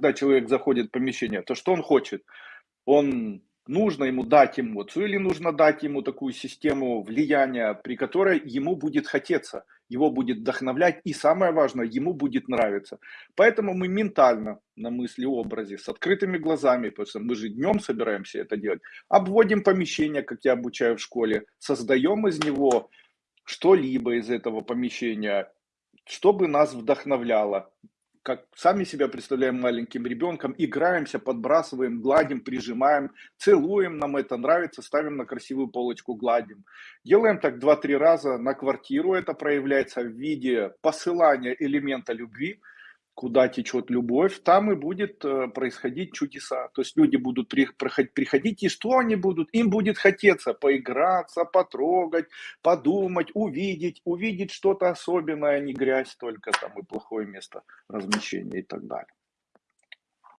когда человек заходит в помещение, то что он хочет? Он нужно ему дать эмоцию или нужно дать ему такую систему влияния, при которой ему будет хотеться, его будет вдохновлять и самое важное, ему будет нравиться. Поэтому мы ментально на мысли образе с открытыми глазами, потому что мы же днем собираемся это делать, обводим помещение, как я обучаю в школе, создаем из него что-либо из этого помещения, чтобы нас вдохновляло, как сами себя представляем маленьким ребенком, играемся, подбрасываем, гладим, прижимаем, целуем, нам это нравится, ставим на красивую полочку, гладим. Делаем так 2-3 раза на квартиру, это проявляется в виде посылания элемента любви, куда течет любовь, там и будет э, происходить чудеса. То есть люди будут приходить, и что они будут? Им будет хотеться поиграться, потрогать, подумать, увидеть, увидеть что-то особенное, а не грязь только там и плохое место размещения и так далее.